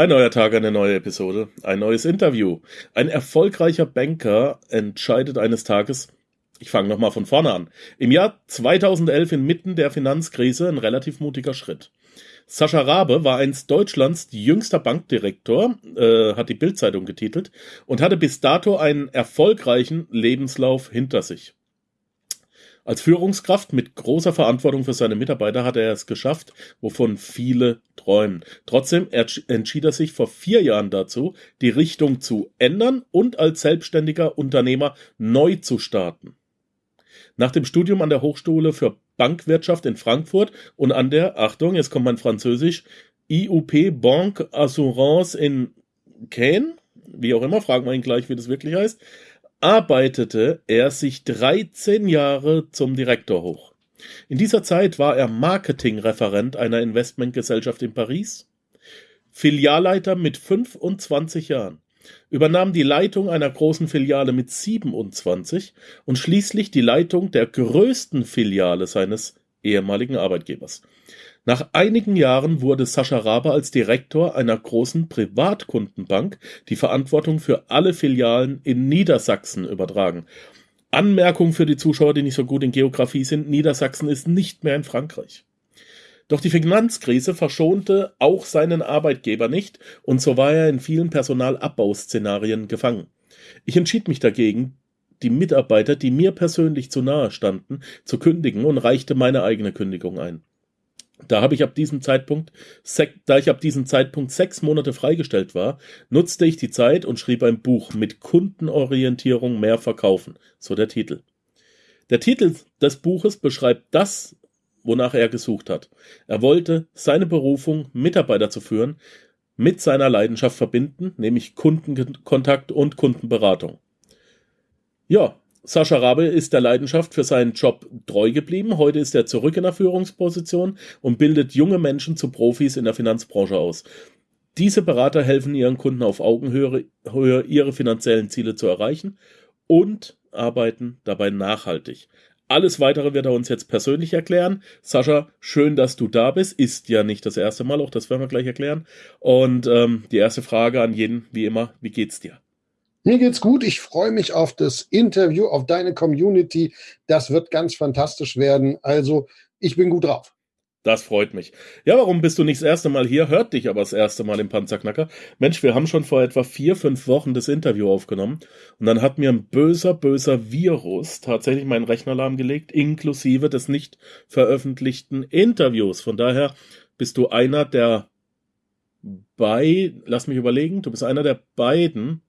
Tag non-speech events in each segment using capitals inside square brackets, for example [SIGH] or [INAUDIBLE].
Ein neuer Tag, eine neue Episode, ein neues Interview. Ein erfolgreicher Banker entscheidet eines Tages, ich fange nochmal von vorne an, im Jahr 2011 inmitten der Finanzkrise ein relativ mutiger Schritt. Sascha Rabe war einst Deutschlands jüngster Bankdirektor, äh, hat die Bildzeitung getitelt, und hatte bis dato einen erfolgreichen Lebenslauf hinter sich. Als Führungskraft mit großer Verantwortung für seine Mitarbeiter hat er es geschafft, wovon viele träumen. Trotzdem entschied er sich vor vier Jahren dazu, die Richtung zu ändern und als selbstständiger Unternehmer neu zu starten. Nach dem Studium an der Hochschule für Bankwirtschaft in Frankfurt und an der, Achtung, jetzt kommt mein Französisch, IUP Banque Assurance in Caen, wie auch immer, fragen wir ihn gleich, wie das wirklich heißt, arbeitete er sich 13 Jahre zum Direktor hoch. In dieser Zeit war er Marketingreferent einer Investmentgesellschaft in Paris, Filialleiter mit 25 Jahren, übernahm die Leitung einer großen Filiale mit 27 und schließlich die Leitung der größten Filiale seines ehemaligen Arbeitgebers. Nach einigen Jahren wurde Sascha Rabe als Direktor einer großen Privatkundenbank die Verantwortung für alle Filialen in Niedersachsen übertragen. Anmerkung für die Zuschauer, die nicht so gut in Geografie sind, Niedersachsen ist nicht mehr in Frankreich. Doch die Finanzkrise verschonte auch seinen Arbeitgeber nicht, und so war er in vielen Personalabbauszenarien gefangen. Ich entschied mich dagegen, die Mitarbeiter, die mir persönlich zu nahe standen, zu kündigen und reichte meine eigene Kündigung ein. Da habe ich ab diesem Zeitpunkt, da ich ab diesem Zeitpunkt sechs Monate freigestellt war, nutzte ich die Zeit und schrieb ein Buch mit Kundenorientierung mehr verkaufen, so der Titel. Der Titel des Buches beschreibt das, wonach er gesucht hat. Er wollte seine Berufung, Mitarbeiter zu führen, mit seiner Leidenschaft verbinden, nämlich Kundenkontakt und Kundenberatung. Ja, Sascha Rabe ist der Leidenschaft für seinen Job treu geblieben. Heute ist er zurück in der Führungsposition und bildet junge Menschen zu Profis in der Finanzbranche aus. Diese Berater helfen ihren Kunden auf Augenhöhe, ihre finanziellen Ziele zu erreichen und arbeiten dabei nachhaltig. Alles weitere wird er uns jetzt persönlich erklären. Sascha, schön, dass du da bist. Ist ja nicht das erste Mal, auch das werden wir gleich erklären. Und ähm, die erste Frage an jeden, wie immer, wie geht's dir? Mir geht's gut. Ich freue mich auf das Interview, auf deine Community. Das wird ganz fantastisch werden. Also, ich bin gut drauf. Das freut mich. Ja, warum bist du nicht das erste Mal hier? Hört dich aber das erste Mal im Panzerknacker. Mensch, wir haben schon vor etwa vier, fünf Wochen das Interview aufgenommen und dann hat mir ein böser, böser Virus tatsächlich meinen Rechner lahmgelegt, inklusive des nicht veröffentlichten Interviews. Von daher bist du einer der bei, lass mich überlegen, du bist einer der beiden,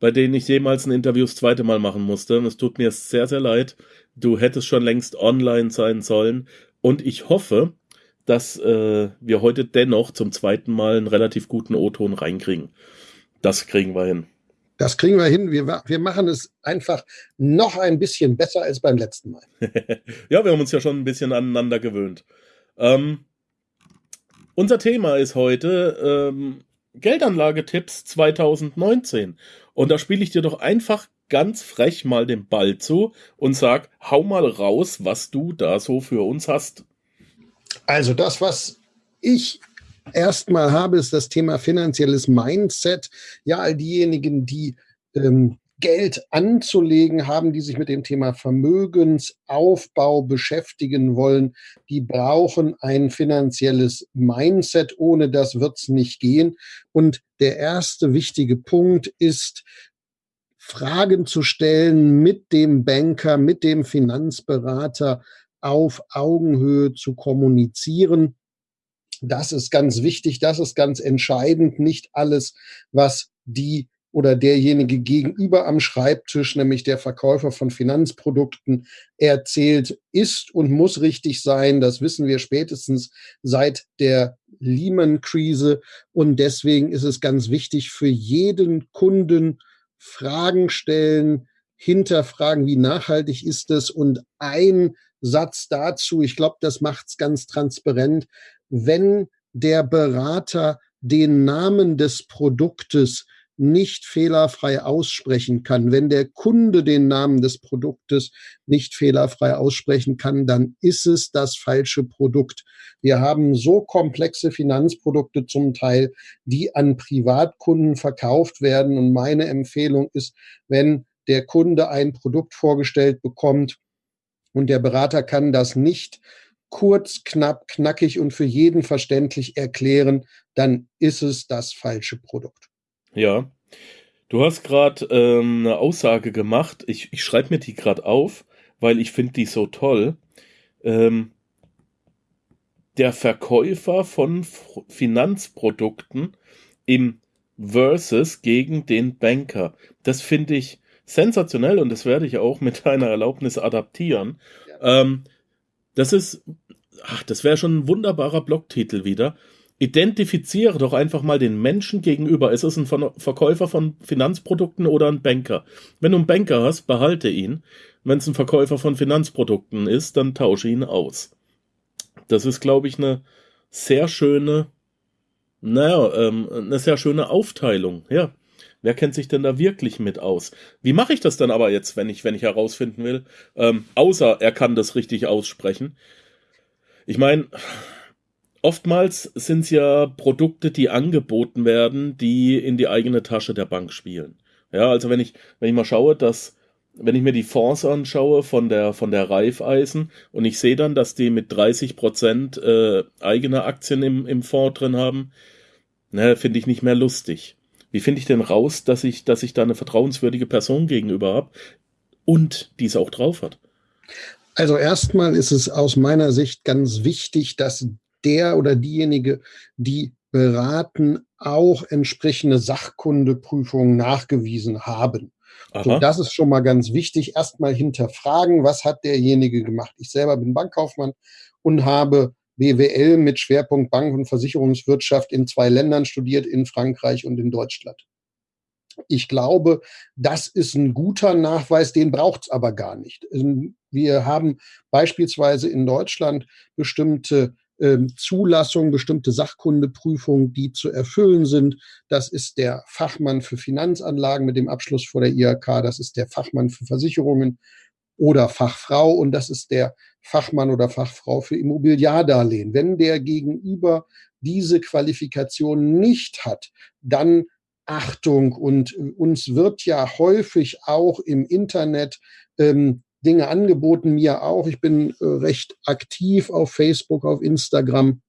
bei denen ich jemals ein Interview das zweite Mal machen musste. Und es tut mir sehr, sehr leid. Du hättest schon längst online sein sollen. Und ich hoffe, dass äh, wir heute dennoch zum zweiten Mal einen relativ guten O-Ton reinkriegen. Das kriegen wir hin. Das kriegen wir hin. Wir, wir machen es einfach noch ein bisschen besser als beim letzten Mal. [LAUGHS] ja, wir haben uns ja schon ein bisschen aneinander gewöhnt. Ähm, unser Thema ist heute ähm, Geldanlagetipps 2019. Und da spiele ich dir doch einfach ganz frech mal den Ball zu und sag, hau mal raus, was du da so für uns hast. Also das, was ich erstmal habe, ist das Thema finanzielles Mindset. Ja, all diejenigen, die ähm, Geld anzulegen haben, die sich mit dem Thema Vermögensaufbau beschäftigen wollen, die brauchen ein finanzielles Mindset. Ohne das wird es nicht gehen. Und der erste wichtige Punkt ist, Fragen zu stellen mit dem Banker, mit dem Finanzberater auf Augenhöhe zu kommunizieren. Das ist ganz wichtig, das ist ganz entscheidend. Nicht alles, was die oder derjenige gegenüber am Schreibtisch, nämlich der Verkäufer von Finanzprodukten, erzählt, ist und muss richtig sein. Das wissen wir spätestens seit der Lehman-Krise. Und deswegen ist es ganz wichtig für jeden Kunden, Fragen stellen, hinterfragen, wie nachhaltig ist es und ein Satz dazu, ich glaube, das macht es ganz transparent, wenn der Berater den Namen des Produktes nicht fehlerfrei aussprechen kann, wenn der Kunde den Namen des Produktes nicht fehlerfrei aussprechen kann, dann ist es das falsche Produkt. Wir haben so komplexe Finanzprodukte zum Teil, die an Privatkunden verkauft werden. Und meine Empfehlung ist, wenn der Kunde ein Produkt vorgestellt bekommt und der Berater kann das nicht kurz, knapp, knackig und für jeden verständlich erklären, dann ist es das falsche Produkt. Ja. Du hast gerade ähm, eine Aussage gemacht. Ich, ich schreibe mir die gerade auf, weil ich finde die so toll. Ähm, der Verkäufer von F Finanzprodukten im Versus gegen den Banker. Das finde ich sensationell und das werde ich auch mit deiner Erlaubnis adaptieren. Ja. Ähm, das ist, ach, das wäre schon ein wunderbarer Blogtitel wieder. Identifiziere doch einfach mal den Menschen gegenüber. Ist es ein Verkäufer von Finanzprodukten oder ein Banker? Wenn du einen Banker hast, behalte ihn. Wenn es ein Verkäufer von Finanzprodukten ist, dann tausche ihn aus. Das ist, glaube ich, eine sehr schöne, naja, ähm, eine sehr schöne Aufteilung. Ja. Wer kennt sich denn da wirklich mit aus? Wie mache ich das dann aber jetzt, wenn ich, wenn ich herausfinden will? Ähm, außer er kann das richtig aussprechen. Ich meine, oftmals sind es ja Produkte, die angeboten werden, die in die eigene Tasche der Bank spielen. Ja, also wenn ich, wenn ich mal schaue, dass, wenn ich mir die Fonds anschaue von der, von der Raiffeisen und ich sehe dann, dass die mit 30 Prozent äh, eigene Aktien im, im Fonds drin haben, ne, finde ich nicht mehr lustig. Wie finde ich denn raus, dass ich, dass ich da eine vertrauenswürdige Person gegenüber habe und diese auch drauf hat? Also erstmal ist es aus meiner Sicht ganz wichtig, dass der oder diejenige, die beraten, auch entsprechende Sachkundeprüfungen nachgewiesen haben. So, das ist schon mal ganz wichtig. Erstmal hinterfragen, was hat derjenige gemacht. Ich selber bin Bankkaufmann und habe BWL mit Schwerpunkt Bank- und Versicherungswirtschaft in zwei Ländern studiert, in Frankreich und in Deutschland. Ich glaube, das ist ein guter Nachweis, den braucht es aber gar nicht. Wir haben beispielsweise in Deutschland bestimmte ähm, Zulassungen, bestimmte Sachkundeprüfungen, die zu erfüllen sind. Das ist der Fachmann für Finanzanlagen mit dem Abschluss vor der IHK, das ist der Fachmann für Versicherungen oder Fachfrau und das ist der Fachmann oder Fachfrau für Immobiliardarlehen. Wenn der Gegenüber diese Qualifikation nicht hat, dann Achtung und uns wird ja häufig auch im Internet ähm, Dinge angeboten, mir auch. Ich bin äh, recht aktiv auf Facebook, auf Instagram.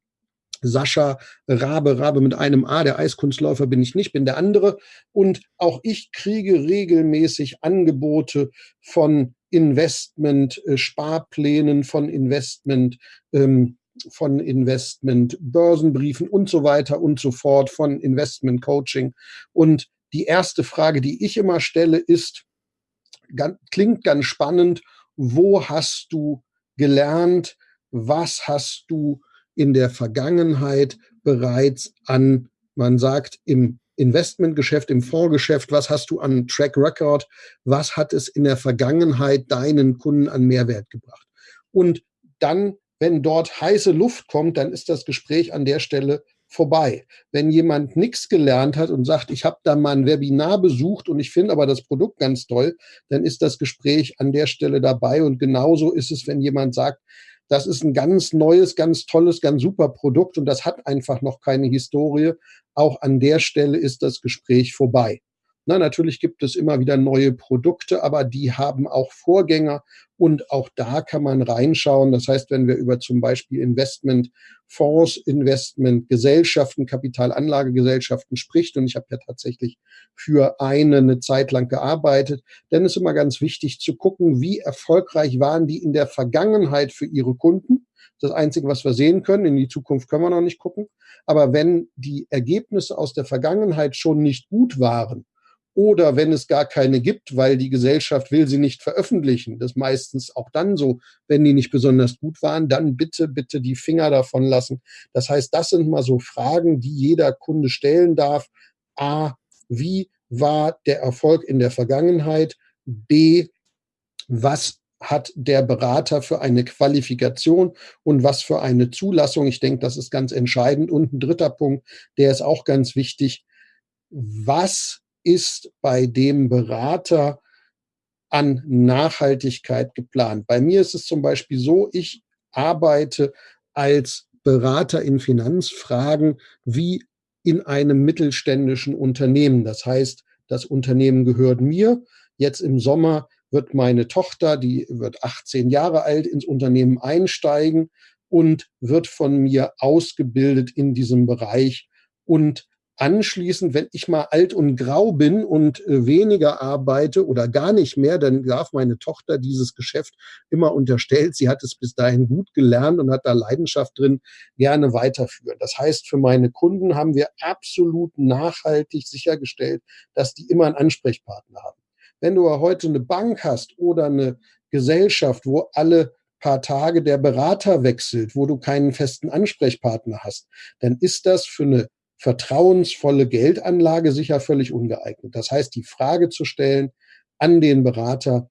Sascha Rabe, Rabe mit einem A, der Eiskunstläufer bin ich nicht, bin der andere. Und auch ich kriege regelmäßig Angebote von Investment-Sparplänen, äh, von Investment, ähm, von Investment-Börsenbriefen und so weiter und so fort, von Investment-Coaching. Und die erste Frage, die ich immer stelle, ist, ganz, klingt ganz spannend. Wo hast du gelernt? Was hast du in der Vergangenheit bereits an, man sagt, im Investmentgeschäft, im Fondsgeschäft, was hast du an Track Record, was hat es in der Vergangenheit deinen Kunden an Mehrwert gebracht? Und dann, wenn dort heiße Luft kommt, dann ist das Gespräch an der Stelle vorbei. Wenn jemand nichts gelernt hat und sagt, ich habe da mal ein Webinar besucht und ich finde aber das Produkt ganz toll, dann ist das Gespräch an der Stelle dabei. Und genauso ist es, wenn jemand sagt, das ist ein ganz neues, ganz tolles, ganz super Produkt und das hat einfach noch keine Historie. Auch an der Stelle ist das Gespräch vorbei. Na, natürlich gibt es immer wieder neue Produkte, aber die haben auch Vorgänger und auch da kann man reinschauen. Das heißt, wenn wir über zum Beispiel Investmentfonds, Investmentgesellschaften, Kapitalanlagegesellschaften spricht, und ich habe ja tatsächlich für eine eine Zeit lang gearbeitet, dann ist immer ganz wichtig zu gucken, wie erfolgreich waren die in der Vergangenheit für ihre Kunden. Das Einzige, was wir sehen können. In die Zukunft können wir noch nicht gucken. Aber wenn die Ergebnisse aus der Vergangenheit schon nicht gut waren, oder wenn es gar keine gibt, weil die Gesellschaft will sie nicht veröffentlichen, das meistens auch dann so, wenn die nicht besonders gut waren, dann bitte, bitte die Finger davon lassen. Das heißt, das sind mal so Fragen, die jeder Kunde stellen darf. A, wie war der Erfolg in der Vergangenheit? B, was hat der Berater für eine Qualifikation und was für eine Zulassung? Ich denke, das ist ganz entscheidend. Und ein dritter Punkt, der ist auch ganz wichtig. Was ist bei dem Berater an Nachhaltigkeit geplant? Bei mir ist es zum Beispiel so, ich arbeite als Berater in Finanzfragen wie in einem mittelständischen Unternehmen. Das heißt, das Unternehmen gehört mir. Jetzt im Sommer wird meine Tochter, die wird 18 Jahre alt, ins Unternehmen einsteigen und wird von mir ausgebildet in diesem Bereich und anschließend, wenn ich mal alt und grau bin und äh, weniger arbeite oder gar nicht mehr, dann darf meine Tochter dieses Geschäft immer unterstellt. Sie hat es bis dahin gut gelernt und hat da Leidenschaft drin, gerne weiterführen. Das heißt, für meine Kunden haben wir absolut nachhaltig sichergestellt, dass die immer einen Ansprechpartner haben. Wenn du heute eine Bank hast oder eine Gesellschaft, wo alle paar Tage der Berater wechselt, wo du keinen festen Ansprechpartner hast, dann ist das für eine vertrauensvolle Geldanlage sicher völlig ungeeignet. Das heißt, die Frage zu stellen an den Berater,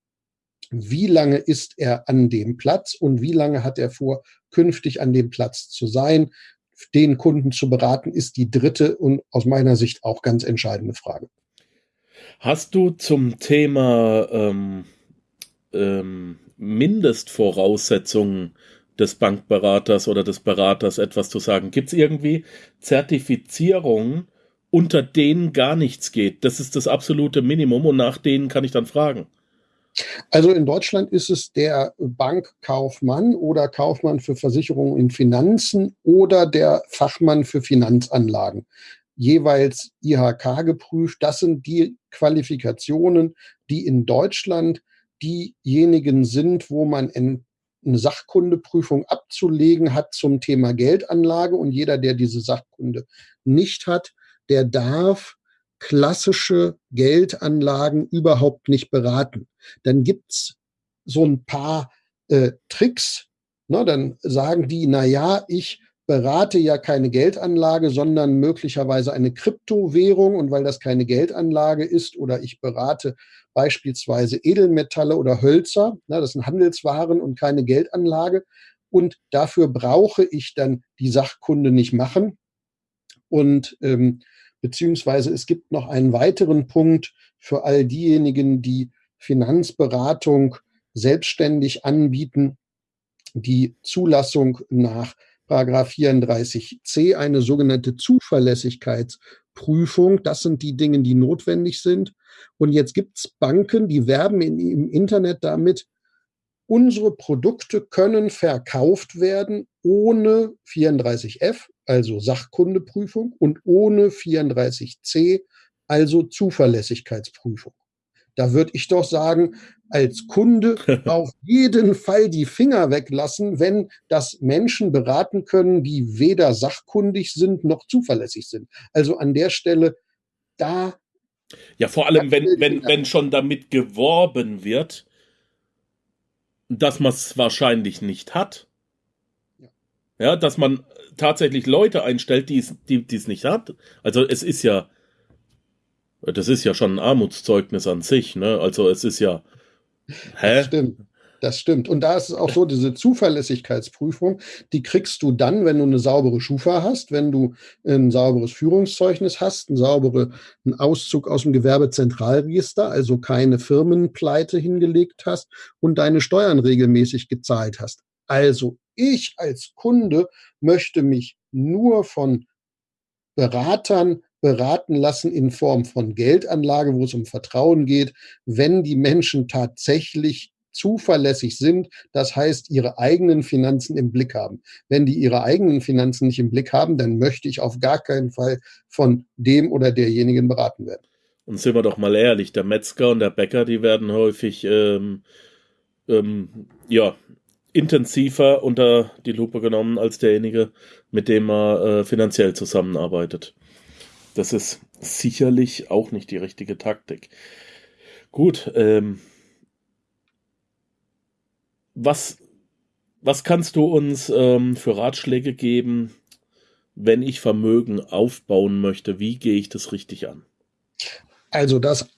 wie lange ist er an dem Platz und wie lange hat er vor, künftig an dem Platz zu sein, den Kunden zu beraten, ist die dritte und aus meiner Sicht auch ganz entscheidende Frage. Hast du zum Thema ähm, ähm, Mindestvoraussetzungen des Bankberaters oder des Beraters etwas zu sagen. Gibt es irgendwie Zertifizierungen, unter denen gar nichts geht? Das ist das absolute Minimum und nach denen kann ich dann fragen. Also in Deutschland ist es der Bankkaufmann oder Kaufmann für Versicherungen in Finanzen oder der Fachmann für Finanzanlagen. Jeweils IHK geprüft. Das sind die Qualifikationen, die in Deutschland diejenigen sind, wo man eine Sachkundeprüfung abzulegen hat zum Thema Geldanlage. Und jeder, der diese Sachkunde nicht hat, der darf klassische Geldanlagen überhaupt nicht beraten. Dann gibt's so ein paar äh, Tricks. Ne? Dann sagen die, na ja, ich berate ja keine Geldanlage, sondern möglicherweise eine Kryptowährung. Und weil das keine Geldanlage ist oder ich berate beispielsweise Edelmetalle oder Hölzer, na, das sind Handelswaren und keine Geldanlage. Und dafür brauche ich dann die Sachkunde nicht machen. Und ähm, beziehungsweise es gibt noch einen weiteren Punkt für all diejenigen, die Finanzberatung selbstständig anbieten, die Zulassung nach Paragraph 34c eine sogenannte Zuverlässigkeitsprüfung. Das sind die Dinge, die notwendig sind. Und jetzt gibt es Banken, die werben in, im Internet damit, unsere Produkte können verkauft werden ohne 34f, also Sachkundeprüfung, und ohne 34c, also Zuverlässigkeitsprüfung. Da würde ich doch sagen, als Kunde [LAUGHS] auf jeden Fall die Finger weglassen, wenn das Menschen beraten können, die weder sachkundig sind noch zuverlässig sind. Also an der Stelle, da. Ja, vor allem, wenn, wenn, wenn schon damit geworben wird, dass man es wahrscheinlich nicht hat. Ja. ja, dass man tatsächlich Leute einstellt, die es die, es nicht hat. Also es ist ja, das ist ja schon ein Armutszeugnis an sich, ne? Also es ist ja. Hä? Das stimmt. Das stimmt. Und da ist es auch so, diese Zuverlässigkeitsprüfung, die kriegst du dann, wenn du eine saubere Schufa hast, wenn du ein sauberes Führungszeugnis hast, einen sauberen Auszug aus dem Gewerbezentralregister, also keine Firmenpleite hingelegt hast und deine Steuern regelmäßig gezahlt hast. Also ich als Kunde möchte mich nur von Beratern beraten lassen in Form von Geldanlage, wo es um Vertrauen geht, wenn die Menschen tatsächlich zuverlässig sind, das heißt ihre eigenen Finanzen im Blick haben. Wenn die ihre eigenen Finanzen nicht im Blick haben, dann möchte ich auf gar keinen Fall von dem oder derjenigen beraten werden. Und sind wir doch mal ehrlich, der Metzger und der Bäcker, die werden häufig ähm, ähm, ja, intensiver unter die Lupe genommen als derjenige, mit dem man äh, finanziell zusammenarbeitet. Das ist sicherlich auch nicht die richtige Taktik. Gut, ähm, was, was kannst du uns ähm, für Ratschläge geben, wenn ich Vermögen aufbauen möchte? Wie gehe ich das richtig an? Also das,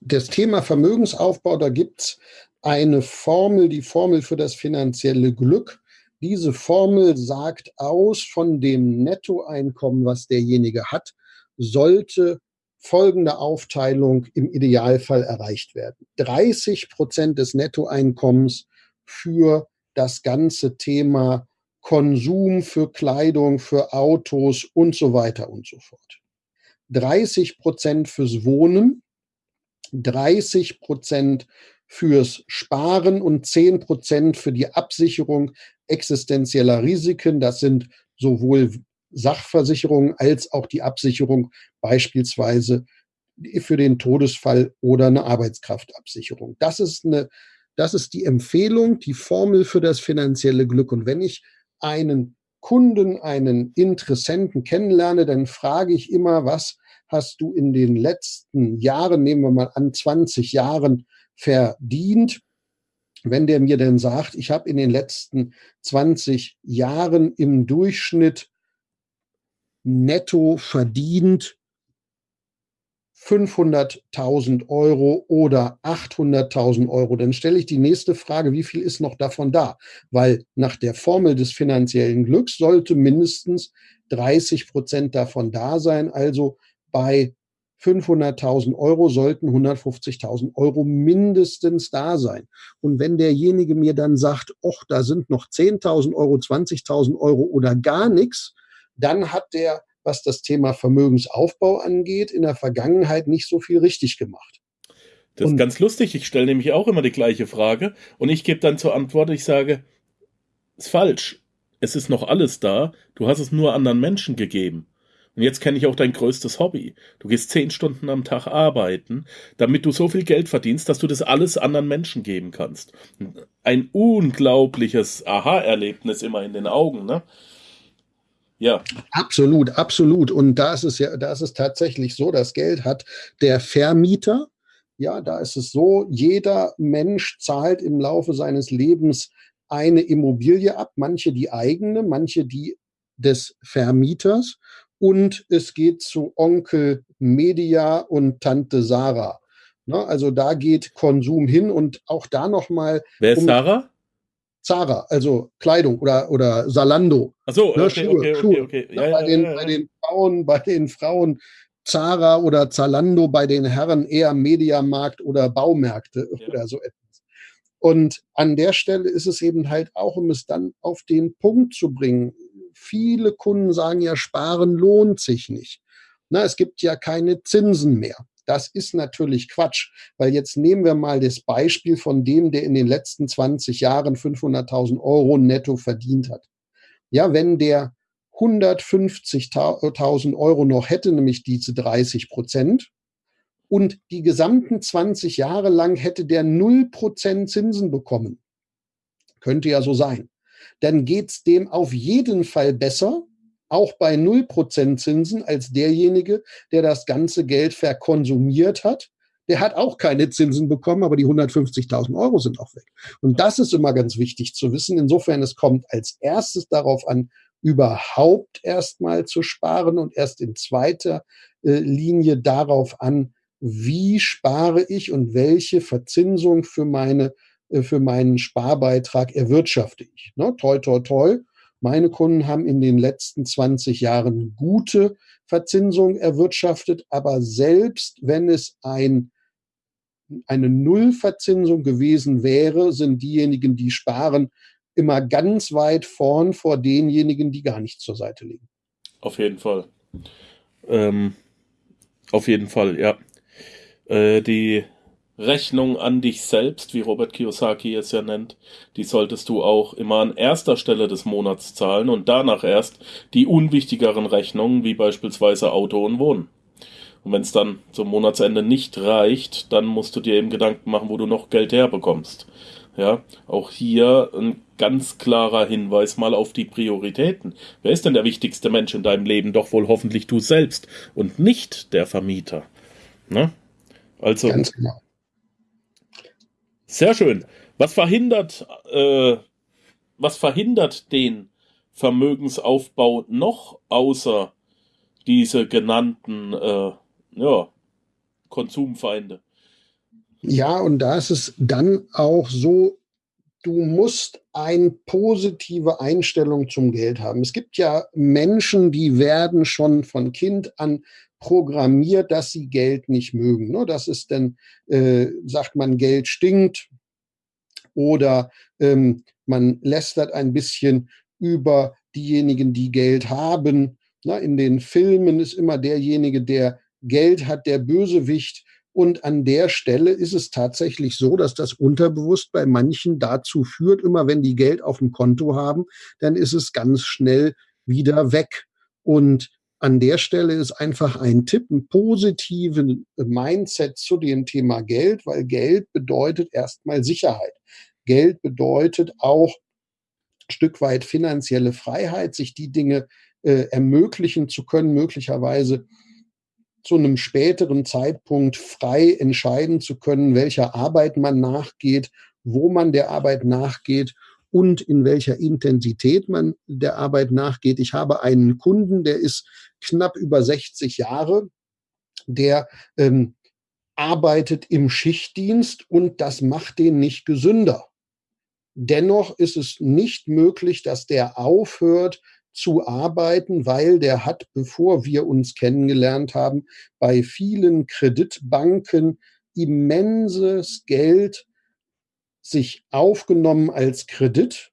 das Thema Vermögensaufbau, da gibt es eine Formel, die Formel für das finanzielle Glück. Diese Formel sagt aus von dem Nettoeinkommen, was derjenige hat, sollte folgende Aufteilung im Idealfall erreicht werden. 30 Prozent des Nettoeinkommens für das ganze Thema Konsum, für Kleidung, für Autos und so weiter und so fort. 30 Prozent fürs Wohnen, 30 Prozent fürs Sparen und 10 Prozent für die Absicherung existenzieller Risiken. Das sind sowohl Sachversicherungen als auch die Absicherung beispielsweise für den Todesfall oder eine Arbeitskraftabsicherung. Das ist eine, das ist die Empfehlung, die Formel für das finanzielle Glück. Und wenn ich einen Kunden, einen Interessenten kennenlerne, dann frage ich immer, was hast du in den letzten Jahren, nehmen wir mal an, 20 Jahren verdient? Wenn der mir denn sagt, ich habe in den letzten 20 Jahren im Durchschnitt netto verdient 500.000 Euro oder 800.000 Euro, dann stelle ich die nächste Frage, wie viel ist noch davon da? Weil nach der Formel des finanziellen Glücks sollte mindestens 30 Prozent davon da sein. Also bei 500.000 Euro sollten 150.000 Euro mindestens da sein. Und wenn derjenige mir dann sagt, ach, da sind noch 10.000 Euro, 20.000 Euro oder gar nichts, dann hat der, was das Thema Vermögensaufbau angeht, in der Vergangenheit nicht so viel richtig gemacht. Das und ist ganz lustig. Ich stelle nämlich auch immer die gleiche Frage und ich gebe dann zur Antwort, ich sage, ist falsch. Es ist noch alles da. Du hast es nur anderen Menschen gegeben. Und jetzt kenne ich auch dein größtes Hobby. Du gehst zehn Stunden am Tag arbeiten, damit du so viel Geld verdienst, dass du das alles anderen Menschen geben kannst. Ein unglaubliches Aha-Erlebnis immer in den Augen, ne? Ja. Absolut, absolut. Und da ist es ja, da ist es tatsächlich so, das Geld hat der Vermieter. Ja, da ist es so, jeder Mensch zahlt im Laufe seines Lebens eine Immobilie ab, manche die eigene, manche die des Vermieters und es geht zu Onkel Media und Tante Sarah. Ne, also da geht Konsum hin und auch da nochmal. Wer ist um, Sarah? Zara, also Kleidung oder, oder Salando. Ach so, ne, okay, Schuhe, okay, Schuhe. okay, okay. Ja, bei, ja, den, ja, bei den Frauen, bei den Frauen Zara oder Zalando, bei den Herren eher Mediamarkt oder Baumärkte oder so etwas. Und an der Stelle ist es eben halt auch, um es dann auf den Punkt zu bringen. Viele Kunden sagen ja, sparen lohnt sich nicht. Na, es gibt ja keine Zinsen mehr. Das ist natürlich Quatsch, weil jetzt nehmen wir mal das Beispiel von dem, der in den letzten 20 Jahren 500.000 Euro netto verdient hat. Ja, wenn der 150.000 Euro noch hätte, nämlich diese 30 Prozent, und die gesamten 20 Jahre lang hätte der 0 Prozent Zinsen bekommen. Könnte ja so sein. Dann geht's dem auf jeden Fall besser, auch bei 0% Zinsen als derjenige, der das ganze Geld verkonsumiert hat. Der hat auch keine Zinsen bekommen, aber die 150.000 Euro sind auch weg. Und das ist immer ganz wichtig zu wissen. Insofern, es kommt als erstes darauf an, überhaupt erstmal zu sparen und erst in zweiter äh, Linie darauf an, wie spare ich und welche Verzinsung für meine äh, für meinen Sparbeitrag erwirtschafte ich. Ne? Toi, toi, toi. Meine Kunden haben in den letzten 20 Jahren gute Verzinsung erwirtschaftet, aber selbst wenn es ein, eine Nullverzinsung gewesen wäre, sind diejenigen, die sparen, immer ganz weit vorn vor denjenigen, die gar nicht zur Seite liegen. Auf jeden Fall. Ähm, auf jeden Fall, ja. Äh, die Rechnung an dich selbst, wie Robert Kiyosaki es ja nennt, die solltest du auch immer an erster Stelle des Monats zahlen und danach erst die unwichtigeren Rechnungen, wie beispielsweise Auto und Wohnen. Und wenn es dann zum Monatsende nicht reicht, dann musst du dir eben Gedanken machen, wo du noch Geld herbekommst. Ja, auch hier ein ganz klarer Hinweis mal auf die Prioritäten. Wer ist denn der wichtigste Mensch in deinem Leben? Doch wohl hoffentlich du selbst und nicht der Vermieter. Ne? Also, ganz genau. Sehr schön. Was verhindert, äh, was verhindert den Vermögensaufbau noch außer diese genannten äh, ja, Konsumfeinde? Ja, und da ist es dann auch so, du musst eine positive Einstellung zum Geld haben. Es gibt ja Menschen, die werden schon von Kind an programmiert, dass sie Geld nicht mögen. Ne? Das ist dann, äh, sagt man, Geld stinkt oder ähm, man lästert ein bisschen über diejenigen, die Geld haben. Na, in den Filmen ist immer derjenige, der Geld hat, der Bösewicht. Und an der Stelle ist es tatsächlich so, dass das unterbewusst bei manchen dazu führt, immer wenn die Geld auf dem Konto haben, dann ist es ganz schnell wieder weg. Und an der Stelle ist einfach ein Tipp, ein positiven Mindset zu dem Thema Geld, weil Geld bedeutet erstmal Sicherheit. Geld bedeutet auch ein Stück weit finanzielle Freiheit, sich die Dinge äh, ermöglichen zu können, möglicherweise zu einem späteren Zeitpunkt frei entscheiden zu können, welcher Arbeit man nachgeht, wo man der Arbeit nachgeht und in welcher Intensität man der Arbeit nachgeht. Ich habe einen Kunden, der ist knapp über 60 Jahre, der ähm, arbeitet im Schichtdienst und das macht den nicht gesünder. Dennoch ist es nicht möglich, dass der aufhört, zu arbeiten, weil der hat, bevor wir uns kennengelernt haben, bei vielen Kreditbanken immenses Geld sich aufgenommen als Kredit.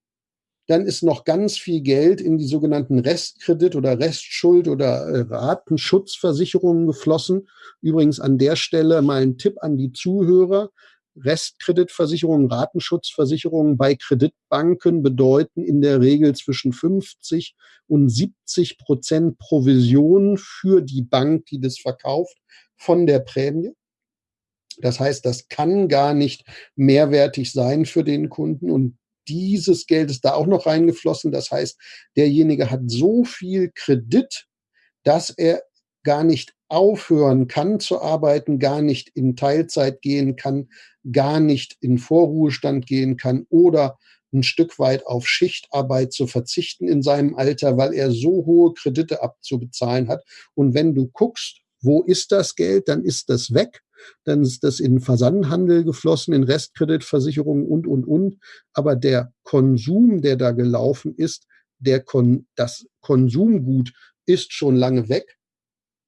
Dann ist noch ganz viel Geld in die sogenannten Restkredit oder Restschuld oder äh, Ratenschutzversicherungen geflossen. Übrigens an der Stelle mal ein Tipp an die Zuhörer. Restkreditversicherungen, Ratenschutzversicherungen bei Kreditbanken bedeuten in der Regel zwischen 50 und 70 Prozent Provision für die Bank, die das verkauft, von der Prämie. Das heißt, das kann gar nicht mehrwertig sein für den Kunden und dieses Geld ist da auch noch reingeflossen. Das heißt, derjenige hat so viel Kredit, dass er gar nicht aufhören kann zu arbeiten, gar nicht in Teilzeit gehen kann, gar nicht in Vorruhestand gehen kann oder ein Stück weit auf Schichtarbeit zu verzichten in seinem Alter, weil er so hohe Kredite abzubezahlen hat. Und wenn du guckst, wo ist das Geld, dann ist das weg. Dann ist das in Versandhandel geflossen, in Restkreditversicherungen und, und, und. Aber der Konsum, der da gelaufen ist, der Kon das Konsumgut ist schon lange weg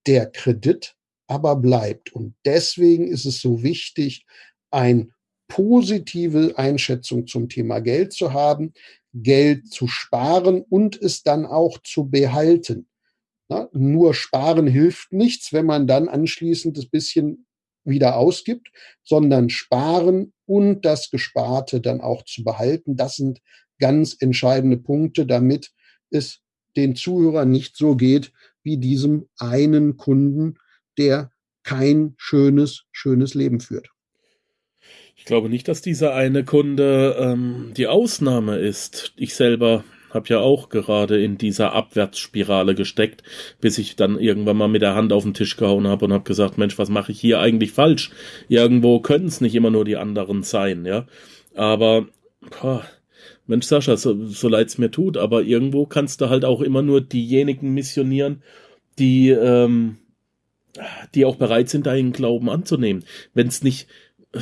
der Kredit aber bleibt. Und deswegen ist es so wichtig, eine positive Einschätzung zum Thema Geld zu haben, Geld zu sparen und es dann auch zu behalten. Na, nur sparen hilft nichts, wenn man dann anschließend das bisschen wieder ausgibt, sondern sparen und das Gesparte dann auch zu behalten. Das sind ganz entscheidende Punkte, damit es den Zuhörern nicht so geht wie diesem einen Kunden, der kein schönes, schönes Leben führt. Ich glaube nicht, dass dieser eine Kunde ähm, die Ausnahme ist. Ich selber habe ja auch gerade in dieser Abwärtsspirale gesteckt, bis ich dann irgendwann mal mit der Hand auf den Tisch gehauen habe und habe gesagt, Mensch, was mache ich hier eigentlich falsch? Irgendwo können es nicht immer nur die anderen sein, ja. Aber boah, Mensch, Sascha, so, so leid es mir tut, aber irgendwo kannst du halt auch immer nur diejenigen missionieren, die, ähm, die auch bereit sind, deinen Glauben anzunehmen. Wenn es nicht, äh,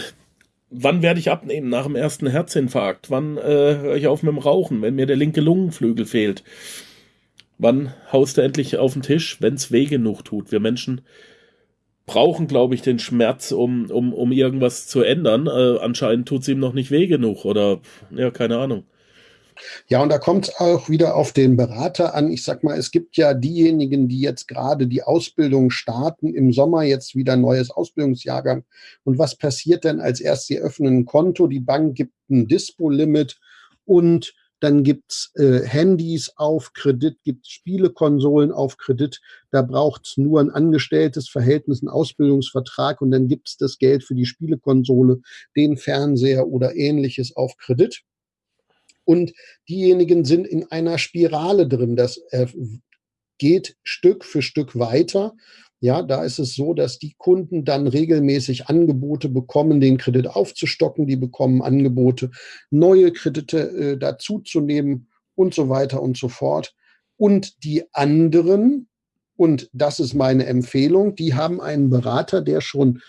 wann werde ich abnehmen? Nach dem ersten Herzinfarkt? Wann äh, höre ich auf mit dem Rauchen, wenn mir der linke Lungenflügel fehlt? Wann haust du endlich auf den Tisch, wenn es weh genug tut? Wir Menschen brauchen, glaube ich, den Schmerz, um, um, um irgendwas zu ändern. Äh, anscheinend tut es ihm noch nicht weh genug oder ja, keine Ahnung. Ja, und da kommt es auch wieder auf den Berater an. Ich sag mal, es gibt ja diejenigen, die jetzt gerade die Ausbildung starten, im Sommer jetzt wieder neues Ausbildungsjahrgang. Und was passiert denn als erst? Sie öffnen ein Konto, die Bank gibt ein Dispo-Limit und dann gibt's äh, Handys auf Kredit, gibt Spielekonsolen auf Kredit. Da braucht's nur ein angestelltes Verhältnis, einen Ausbildungsvertrag und dann gibt's das Geld für die Spielekonsole, den Fernseher oder ähnliches auf Kredit und diejenigen sind in einer Spirale drin. Das äh, geht Stück für Stück weiter. Ja, da ist es so, dass die Kunden dann regelmäßig Angebote bekommen, den Kredit aufzustocken. Die bekommen Angebote, neue Kredite äh, dazuzunehmen und so weiter und so fort. Und die anderen, und das ist meine Empfehlung, die haben einen Berater, der schon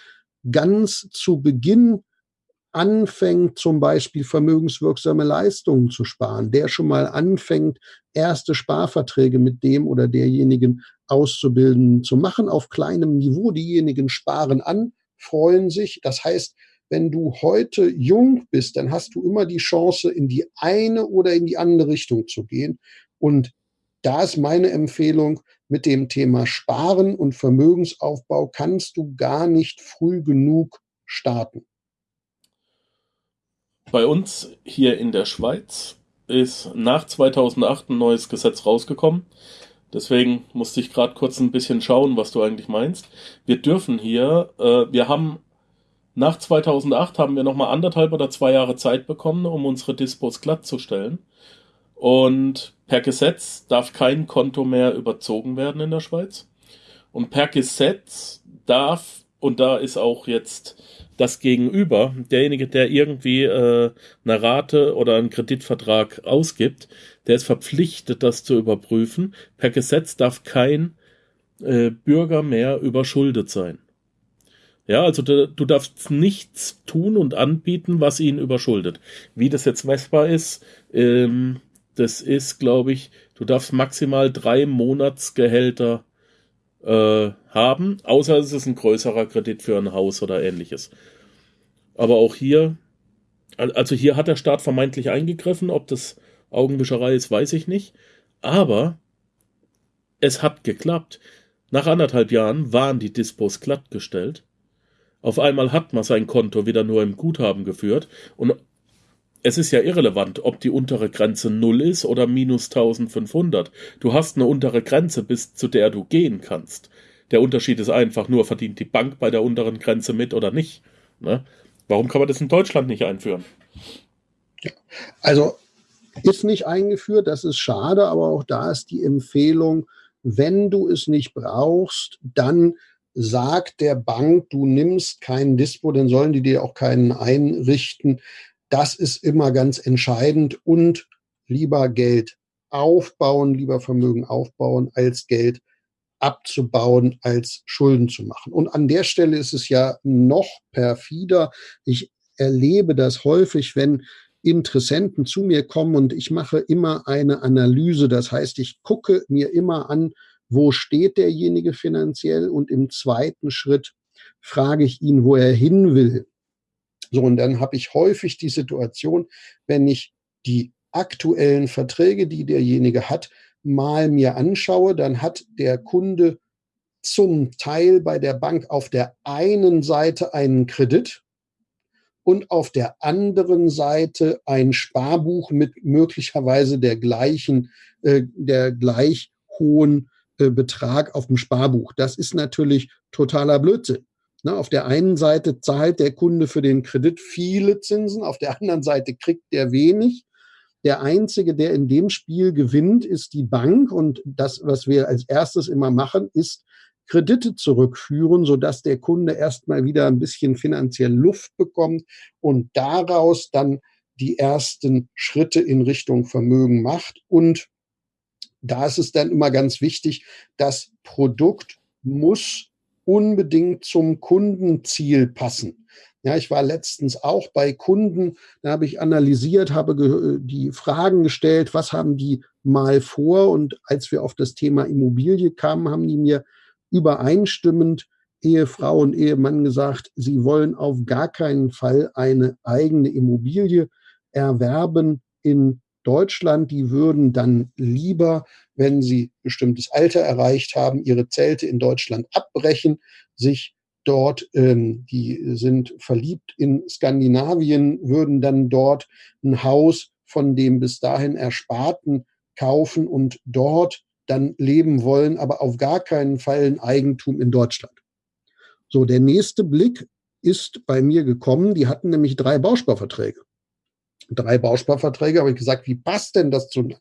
ganz zu Beginn anfängt, zum Beispiel vermögenswirksame Leistungen zu sparen, der schon mal anfängt, erste Sparverträge mit dem oder derjenigen auszubilden, zu machen auf kleinem Niveau. Diejenigen sparen an, freuen sich. Das heißt, wenn du heute jung bist, dann hast du immer die Chance, in die eine oder in die andere Richtung zu gehen. Und da ist meine Empfehlung, mit dem Thema Sparen und Vermögensaufbau kannst du gar nicht früh genug starten. Bei uns hier in der Schweiz ist nach 2008 ein neues Gesetz rausgekommen. Deswegen musste ich gerade kurz ein bisschen schauen, was du eigentlich meinst. Wir dürfen hier, äh, wir haben nach 2008 haben wir nochmal anderthalb oder zwei Jahre Zeit bekommen, um unsere Dispos glatt zu stellen. Und per Gesetz darf kein Konto mehr überzogen werden in der Schweiz. Und per Gesetz darf, und da ist auch jetzt das Gegenüber, derjenige, der irgendwie äh, eine Rate oder einen Kreditvertrag ausgibt, der ist verpflichtet, das zu überprüfen. Per Gesetz darf kein äh, Bürger mehr überschuldet sein. Ja, also du, du darfst nichts tun und anbieten, was ihn überschuldet. Wie das jetzt messbar ist, ähm, das ist, glaube ich, du darfst maximal drei Monatsgehälter äh, haben, außer es ist ein größerer Kredit für ein Haus oder ähnliches. Aber auch hier, also hier hat der Staat vermeintlich eingegriffen, ob das Augenwischerei ist, weiß ich nicht. Aber es hat geklappt. Nach anderthalb Jahren waren die Dispos glattgestellt. Auf einmal hat man sein Konto wieder nur im Guthaben geführt und es ist ja irrelevant, ob die untere Grenze 0 ist oder minus 1500. Du hast eine untere Grenze, bis zu der du gehen kannst. Der Unterschied ist einfach nur, verdient die Bank bei der unteren Grenze mit oder nicht. Ne? Warum kann man das in Deutschland nicht einführen? Also ist nicht eingeführt, das ist schade, aber auch da ist die Empfehlung, wenn du es nicht brauchst, dann sagt der Bank, du nimmst keinen Dispo, dann sollen die dir auch keinen einrichten. Das ist immer ganz entscheidend und lieber Geld aufbauen, lieber Vermögen aufbauen, als Geld abzubauen, als Schulden zu machen. Und an der Stelle ist es ja noch perfider. Ich erlebe das häufig, wenn Interessenten zu mir kommen und ich mache immer eine Analyse. Das heißt, ich gucke mir immer an, wo steht derjenige finanziell und im zweiten Schritt frage ich ihn, wo er hin will. So, und dann habe ich häufig die Situation, wenn ich die aktuellen Verträge, die derjenige hat, mal mir anschaue, dann hat der Kunde zum Teil bei der Bank auf der einen Seite einen Kredit und auf der anderen Seite ein Sparbuch mit möglicherweise der gleichen, äh, der gleich hohen äh, Betrag auf dem Sparbuch. Das ist natürlich totaler Blödsinn. Ne, auf der einen Seite zahlt der Kunde für den Kredit viele Zinsen, auf der anderen Seite kriegt der wenig. Der Einzige, der in dem Spiel gewinnt, ist die Bank. Und das, was wir als erstes immer machen, ist Kredite zurückführen, sodass der Kunde erstmal wieder ein bisschen finanziell Luft bekommt und daraus dann die ersten Schritte in Richtung Vermögen macht. Und da ist es dann immer ganz wichtig, das Produkt muss unbedingt zum Kundenziel passen. Ja, ich war letztens auch bei Kunden, da habe ich analysiert, habe die Fragen gestellt, was haben die mal vor? Und als wir auf das Thema Immobilie kamen, haben die mir übereinstimmend Ehefrau und Ehemann gesagt, sie wollen auf gar keinen Fall eine eigene Immobilie erwerben in Deutschland. Die würden dann lieber wenn sie bestimmtes Alter erreicht haben, ihre Zelte in Deutschland abbrechen, sich dort, ähm, die sind verliebt in Skandinavien, würden dann dort ein Haus von dem bis dahin Ersparten kaufen und dort dann leben wollen, aber auf gar keinen Fall ein Eigentum in Deutschland. So, der nächste Blick ist bei mir gekommen. Die hatten nämlich drei Bausparverträge. Drei Bausparverträge, habe ich gesagt, wie passt denn das zueinander?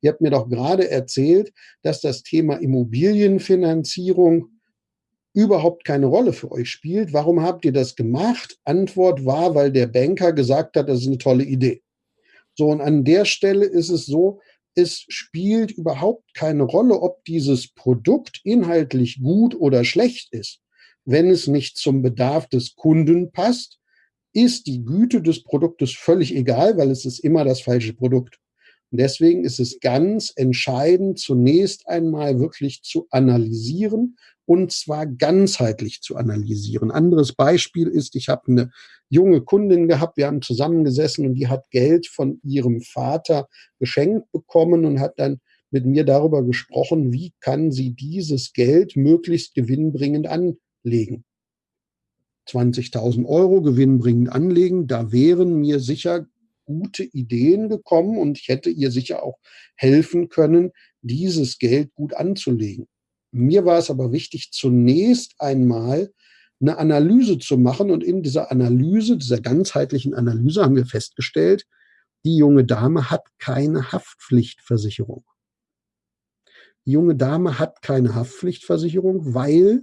Ihr habt mir doch gerade erzählt, dass das Thema Immobilienfinanzierung überhaupt keine Rolle für euch spielt. Warum habt ihr das gemacht? Antwort war, weil der Banker gesagt hat, das ist eine tolle Idee. So, und an der Stelle ist es so, es spielt überhaupt keine Rolle, ob dieses Produkt inhaltlich gut oder schlecht ist. Wenn es nicht zum Bedarf des Kunden passt, ist die Güte des Produktes völlig egal, weil es ist immer das falsche Produkt. Und deswegen ist es ganz entscheidend, zunächst einmal wirklich zu analysieren und zwar ganzheitlich zu analysieren. Anderes Beispiel ist, ich habe eine junge Kundin gehabt, wir haben zusammengesessen und die hat Geld von ihrem Vater geschenkt bekommen und hat dann mit mir darüber gesprochen, wie kann sie dieses Geld möglichst gewinnbringend anlegen. 20.000 Euro gewinnbringend anlegen, da wären mir sicher gute Ideen gekommen und ich hätte ihr sicher auch helfen können, dieses Geld gut anzulegen. Mir war es aber wichtig, zunächst einmal eine Analyse zu machen und in dieser Analyse, dieser ganzheitlichen Analyse haben wir festgestellt, die junge Dame hat keine Haftpflichtversicherung. Die junge Dame hat keine Haftpflichtversicherung, weil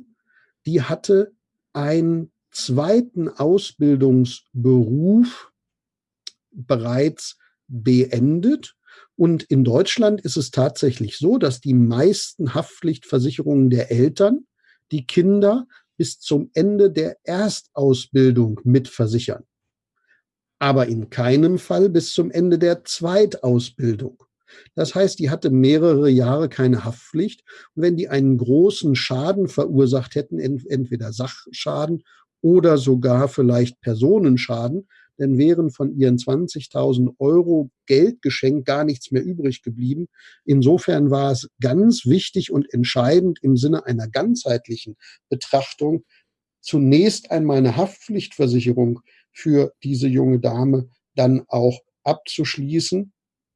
die hatte einen zweiten Ausbildungsberuf bereits beendet. Und in Deutschland ist es tatsächlich so, dass die meisten Haftpflichtversicherungen der Eltern die Kinder bis zum Ende der Erstausbildung mitversichern. Aber in keinem Fall bis zum Ende der Zweitausbildung. Das heißt, die hatte mehrere Jahre keine Haftpflicht. Und wenn die einen großen Schaden verursacht hätten, entweder Sachschaden oder sogar vielleicht Personenschaden, dann wären von ihren 20.000 Euro Geldgeschenk gar nichts mehr übrig geblieben. Insofern war es ganz wichtig und entscheidend im Sinne einer ganzheitlichen Betrachtung, zunächst einmal eine Haftpflichtversicherung für diese junge Dame dann auch abzuschließen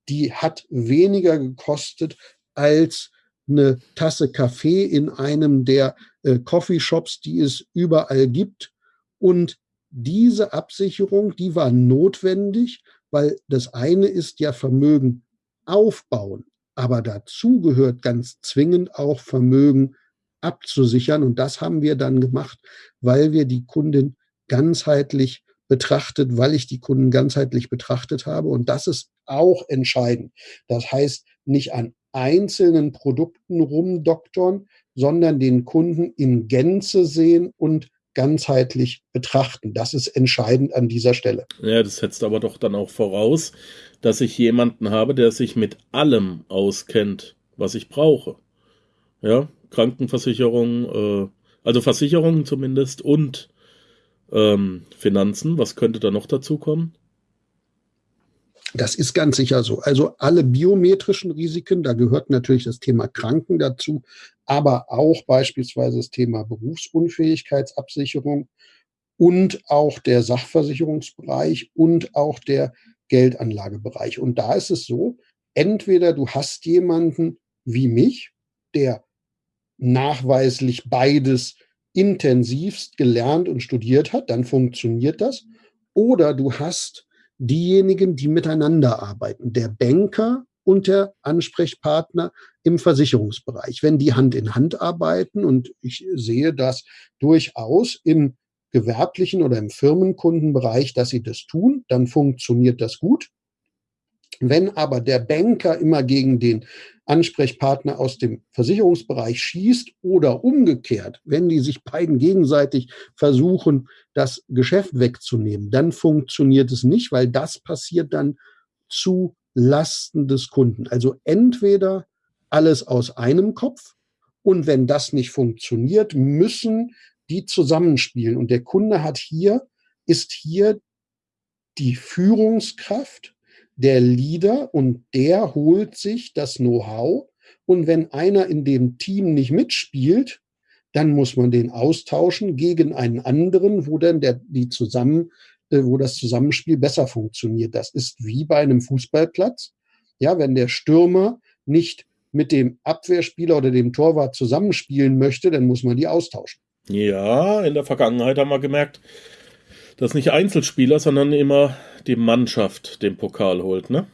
die hat weniger gekostet als eine Tasse Kaffee in einem der äh, Coffeeshops, die es überall gibt. Und diese Absicherung, die war notwendig, weil das eine ist ja Vermögen aufbauen, aber dazu gehört ganz zwingend auch Vermögen abzusichern. Und das haben wir dann gemacht, weil wir die Kundin ganzheitlich betrachtet, weil ich die Kunden ganzheitlich betrachtet habe. Und das ist auch entscheidend. Das heißt, nicht an einzelnen Produkten rumdoktern, sondern den Kunden in Gänze sehen und ganzheitlich betrachten. Das ist entscheidend an dieser Stelle. Ja, das setzt aber doch dann auch voraus, dass ich jemanden habe, der sich mit allem auskennt, was ich brauche. Ja, Krankenversicherung, äh, also Versicherungen zumindest und ähm, Finanzen. Was könnte da noch dazu kommen? Das ist ganz sicher so. Also alle biometrischen Risiken, da gehört natürlich das Thema Kranken dazu, aber auch beispielsweise das Thema Berufsunfähigkeitsabsicherung und auch der Sachversicherungsbereich und auch der Geldanlagebereich. Und da ist es so, entweder du hast jemanden wie mich, der nachweislich beides intensivst gelernt und studiert hat, dann funktioniert das. Oder du hast diejenigen, die miteinander arbeiten, der Banker und der Ansprechpartner im Versicherungsbereich. Wenn die Hand in Hand arbeiten, und ich sehe das durchaus im gewerblichen oder im Firmenkundenbereich, dass sie das tun, dann funktioniert das gut. Wenn aber der Banker immer gegen den Ansprechpartner aus dem Versicherungsbereich schießt oder umgekehrt, wenn die sich beiden gegenseitig versuchen, das Geschäft wegzunehmen, dann funktioniert es nicht, weil das passiert dann zu Lasten des Kunden. Also entweder alles aus einem Kopf und wenn das nicht funktioniert, müssen die zusammenspielen. Und der Kunde hat hier, ist hier die Führungskraft der Leader und der holt sich das Know-how. Und wenn einer in dem Team nicht mitspielt, dann muss man den austauschen gegen einen anderen, wo dann der, die zusammen, äh, wo das Zusammenspiel besser funktioniert. Das ist wie bei einem Fußballplatz. Ja, wenn der Stürmer nicht mit dem Abwehrspieler oder dem Torwart zusammenspielen möchte, dann muss man die austauschen. Ja, in der Vergangenheit haben wir gemerkt, dass nicht Einzelspieler, sondern immer die Mannschaft den Pokal holt, ne?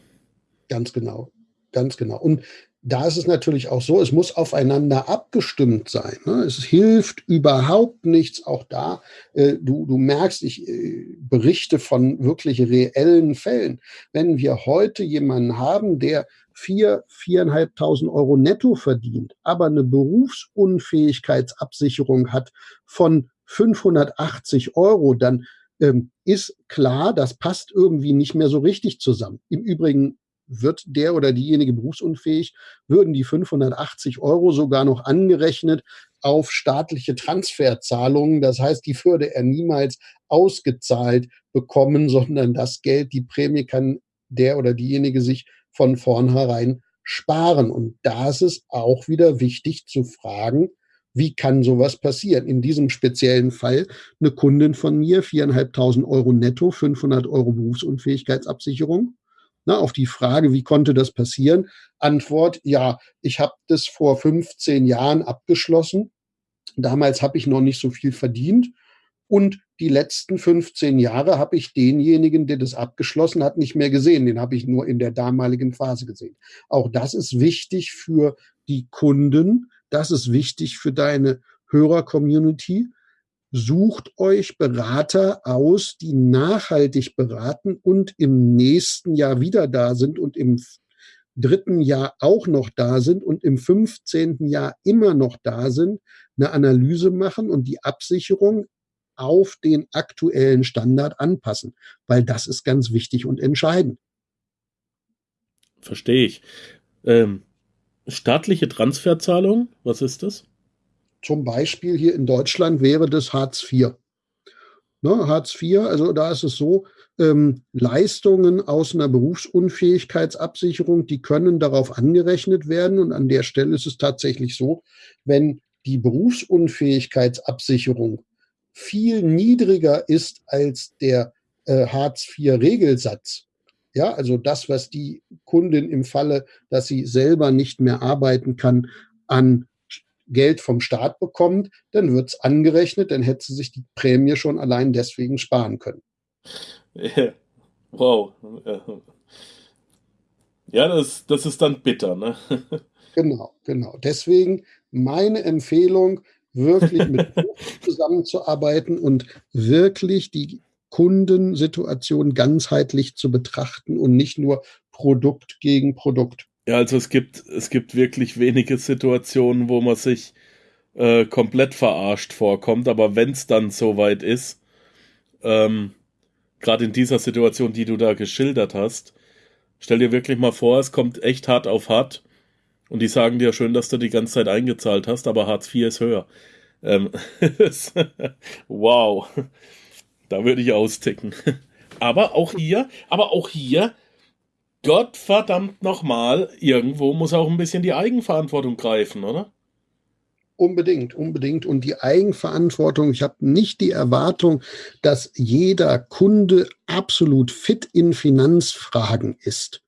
Ganz genau, ganz genau. Und da ist es natürlich auch so, es muss aufeinander abgestimmt sein. Ne? Es hilft überhaupt nichts, auch da. Äh, du, du merkst, ich äh, berichte von wirklich reellen Fällen. Wenn wir heute jemanden haben, der vier, viereinhalbtausend Euro netto verdient, aber eine Berufsunfähigkeitsabsicherung hat von 580 Euro, dann ähm, ist klar, das passt irgendwie nicht mehr so richtig zusammen. Im Übrigen wird der oder diejenige berufsunfähig, würden die 580 Euro sogar noch angerechnet auf staatliche Transferzahlungen. Das heißt, die würde er niemals ausgezahlt bekommen, sondern das Geld, die Prämie kann der oder diejenige sich von vornherein sparen. Und da ist es auch wieder wichtig zu fragen, wie kann sowas passieren? In diesem speziellen Fall eine Kundin von mir, viereinhalbtausend Euro netto, 500 Euro Berufsunfähigkeitsabsicherung. Na, auf die Frage, wie konnte das passieren? Antwort, ja, ich habe das vor 15 Jahren abgeschlossen. Damals habe ich noch nicht so viel verdient. Und die letzten 15 Jahre habe ich denjenigen, der das abgeschlossen hat, nicht mehr gesehen. Den habe ich nur in der damaligen Phase gesehen. Auch das ist wichtig für die Kunden. Das ist wichtig für deine Hörer-Community sucht euch Berater aus, die nachhaltig beraten und im nächsten Jahr wieder da sind und im dritten Jahr auch noch da sind und im 15. Jahr immer noch da sind, eine Analyse machen und die Absicherung auf den aktuellen Standard anpassen, weil das ist ganz wichtig und entscheidend. Verstehe ich. Ähm, staatliche Transferzahlung, was ist das? Zum Beispiel hier in Deutschland wäre das Hartz IV. Ne, Hartz IV, also da ist es so, ähm, Leistungen aus einer Berufsunfähigkeitsabsicherung, die können darauf angerechnet werden. Und an der Stelle ist es tatsächlich so, wenn die Berufsunfähigkeitsabsicherung viel niedriger ist als der äh, Hartz IV-Regelsatz, ja, also das, was die Kundin im Falle, dass sie selber nicht mehr arbeiten kann, an Geld vom Staat bekommt, dann wird es angerechnet, dann hätte sie sich die Prämie schon allein deswegen sparen können. [LAUGHS] Wow. Ja, das, das ist dann bitter, ne? [LAUGHS] Genau, genau. Deswegen meine Empfehlung, wirklich mit [LAUGHS] zusammenzuarbeiten und wirklich die Kundensituation ganzheitlich zu betrachten und nicht nur Produkt gegen Produkt. Ja, also es gibt, es gibt wirklich wenige Situationen, wo man sich äh, komplett verarscht vorkommt, aber wenn es dann soweit ist, ähm, gerade in dieser Situation, die du da geschildert hast, stell dir wirklich mal vor, es kommt echt hart auf hart und die sagen dir schön, dass du die ganze Zeit eingezahlt hast, aber Hartz IV ist höher. Ähm, [LAUGHS] [LAUGHS] wow, da würde ich austicken. [LAUGHS] Aber auch hier, aber auch hier Gott verdammt nochmal, irgendwo muss auch ein bisschen die Eigenverantwortung greifen, oder? Unbedingt, unbedingt. Und die Eigenverantwortung, ich habe nicht die Erwartung, dass jeder Kunde absolut fit in Finanzfragen ist.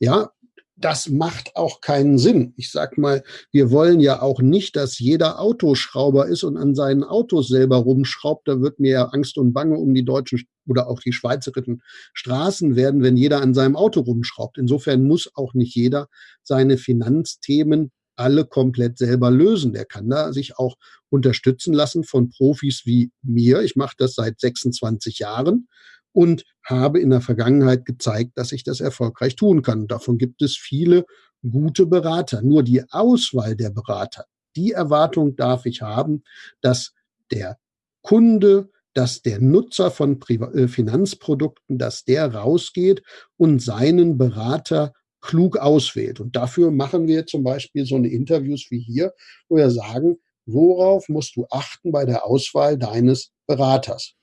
Ja, das macht auch keinen Sinn. Ich sag mal, wir wollen ja auch nicht, dass jeder Autoschrauber ist und an seinen Autos selber rumschraubt. Da wird mir Angst und Bange um die deutschen oder auch die schweizerischen Straßen werden, wenn jeder an seinem Auto rumschraubt. Insofern muss auch nicht jeder seine Finanzthemen alle komplett selber lösen. Der kann da sich auch unterstützen lassen von Profis wie mir. Ich mache das seit 26 Jahren und habe in der Vergangenheit gezeigt, dass ich das erfolgreich tun kann. Davon gibt es viele gute Berater. Nur die Auswahl der Berater, die Erwartung darf ich haben, dass der Kunde, dass der Nutzer von äh, Finanzprodukten, dass der rausgeht und seinen Berater klug auswählt. Und dafür machen wir zum Beispiel so eine Interviews wie hier, wo wir sagen, worauf musst du achten bei der Auswahl deines Beraters?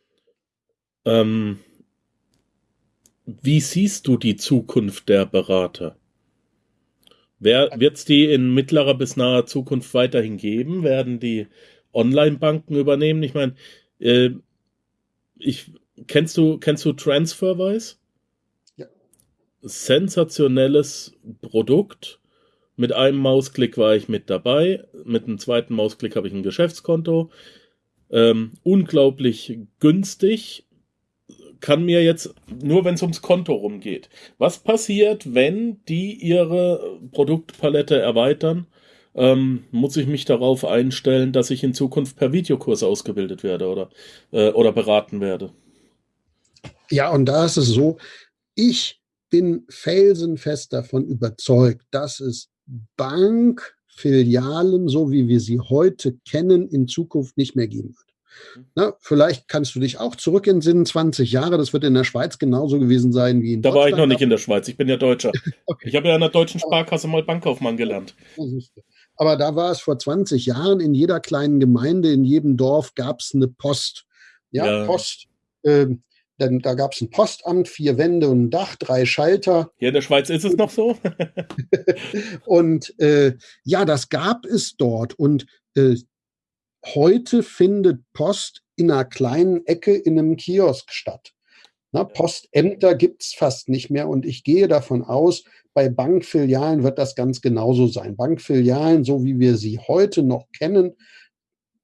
Ähm, wie siehst du die Zukunft der Berater? Wird es die in mittlerer bis naher Zukunft weiterhin geben? Werden die Online-Banken übernehmen? Ich meine, äh, ich, kennst du, kennst du TransferWise? Ja. Sensationelles Produkt. Mit einem Mausklick war ich mit dabei. Mit einem zweiten Mausklick habe ich ein Geschäftskonto. Ähm, unglaublich günstig kann mir jetzt, nur wenn es ums Konto rumgeht, was passiert, wenn die ihre Produktpalette erweitern? Ähm, muss ich mich darauf einstellen, dass ich in Zukunft per Videokurs ausgebildet werde oder, äh, oder beraten werde? Ja, und da ist es so, ich bin felsenfest davon überzeugt, dass es Bankfilialen, so wie wir sie heute kennen, in Zukunft nicht mehr geben wird. Mhm. Na, vielleicht kannst du dich auch zurück in Sinn 20 Jahre. Das wird in der Schweiz genauso gewesen sein wie in Da Deutschland. war ich noch nicht in der Schweiz. Ich bin ja Deutscher. [LAUGHS] okay. Ich habe ja in der deutschen Sparkasse mal Bankkaufmann gelernt. Aber da war es vor 20 Jahren in jeder kleinen Gemeinde, in jedem Dorf gab es eine Post. Ja, ja. Post. Ähm, denn da gab es ein Postamt, vier Wände und ein Dach, drei Schalter. Hier in der Schweiz ist es noch so. [LAUGHS] und äh, ja, das gab es dort. Und äh, heute findet Post in einer kleinen Ecke in einem Kiosk statt. Na, Postämter gibt es fast nicht mehr und ich gehe davon aus, bei Bankfilialen wird das ganz genauso sein. Bankfilialen, so wie wir sie heute noch kennen,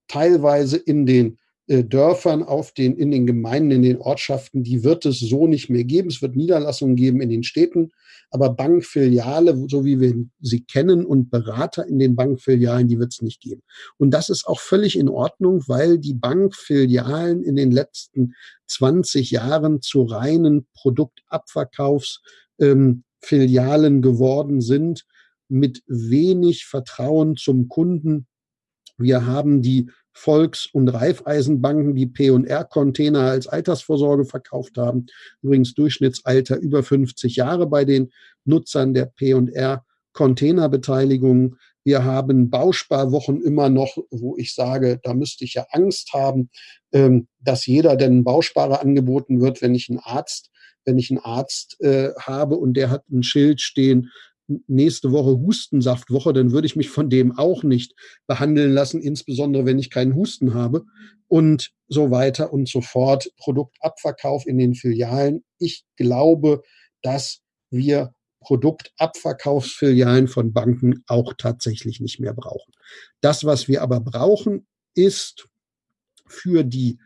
teilweise in den Dörfern, auf den, in den Gemeinden, in den Ortschaften, die wird es so nicht mehr geben. Es wird Niederlassungen geben in den Städten, aber Bankfiliale, so wie wir sie kennen, und Berater in den Bankfilialen, die wird es nicht geben. Und das ist auch völlig in Ordnung, weil die Bankfilialen in den letzten 20 Jahren zu reinen Produktabverkaufsfilialen ähm, geworden sind, mit wenig Vertrauen zum Kunden. Wir haben die Volks- und Raiffeisenbanken, die P&R-Container als Altersvorsorge verkauft haben. Übrigens Durchschnittsalter über 50 Jahre bei den Nutzern der P&R-Containerbeteiligung. Wir haben Bausparwochen immer noch, wo ich sage, da müsste ich ja Angst haben, ähm, dass jeder denn einen Bausparer angeboten wird, wenn ich einen Arzt wenn ich einen Arzt äh, habe und der hat ein Schild stehen, nächste Woche Hustensaftwoche, dann würde ich mich von dem auch nicht behandeln lassen, insbesondere wenn ich keinen Husten habe und so weiter und so fort. Produktabverkauf in den Filialen. Ich glaube, dass wir Produktabverkaufsfilialen von Banken auch tatsächlich nicht mehr brauchen. Das, was wir aber brauchen, ist für die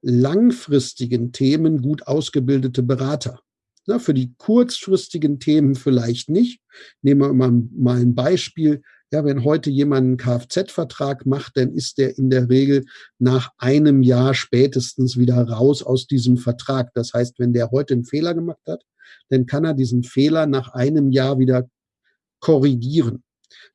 langfristigen Themen gut ausgebildete Berater. Na, für die kurzfristigen Themen vielleicht nicht. Nehmen wir mal, mal ein Beispiel. Ja, wenn heute jemand einen Kfz-Vertrag macht, dann ist der in der Regel nach einem Jahr spätestens wieder raus aus diesem Vertrag. Das heißt, wenn der heute einen Fehler gemacht hat, dann kann er diesen Fehler nach einem Jahr wieder korrigieren.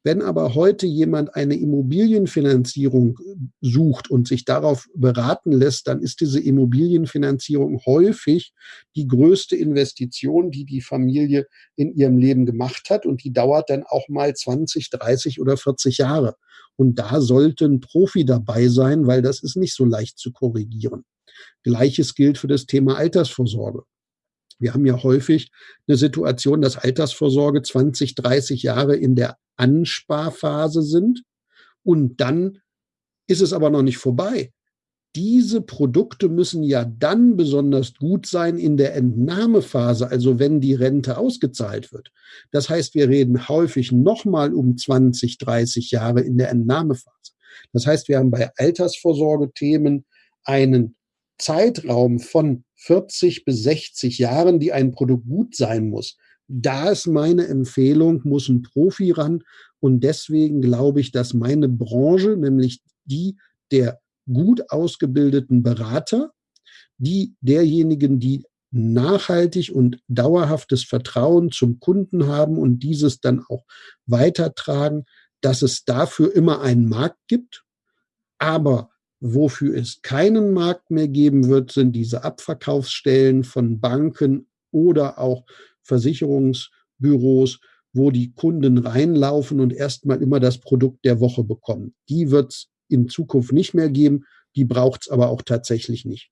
Wenn aber heute jemand eine Immobilienfinanzierung sucht und sich darauf beraten lässt, dann ist diese Immobilienfinanzierung häufig die größte Investition, die die Familie in ihrem Leben gemacht hat und die dauert dann auch mal 20, 30 oder 40 Jahre. Und da sollte ein Profi dabei sein, weil das ist nicht so leicht zu korrigieren. Gleiches gilt für das Thema Altersvorsorge. Wir haben ja häufig eine Situation, dass Altersvorsorge 20, 30 Jahre in der Ansparphase sind und dann ist es aber noch nicht vorbei. Diese Produkte müssen ja dann besonders gut sein in der Entnahmephase, also wenn die Rente ausgezahlt wird. Das heißt, wir reden häufig nochmal um 20, 30 Jahre in der Entnahmephase. Das heißt, wir haben bei Altersvorsorgethemen einen Zeitraum von 40 bis 60 Jahren, die ein Produkt gut sein muss. Da ist meine Empfehlung, muss ein Profi ran. Und deswegen glaube ich, dass meine Branche, nämlich die der gut ausgebildeten Berater, die derjenigen, die nachhaltig und dauerhaftes Vertrauen zum Kunden haben und dieses dann auch weitertragen, dass es dafür immer einen Markt gibt. Aber Wofür es keinen Markt mehr geben wird, sind diese Abverkaufsstellen von Banken oder auch Versicherungsbüros, wo die Kunden reinlaufen und erstmal immer das Produkt der Woche bekommen. Die wird es in Zukunft nicht mehr geben, die braucht es aber auch tatsächlich nicht.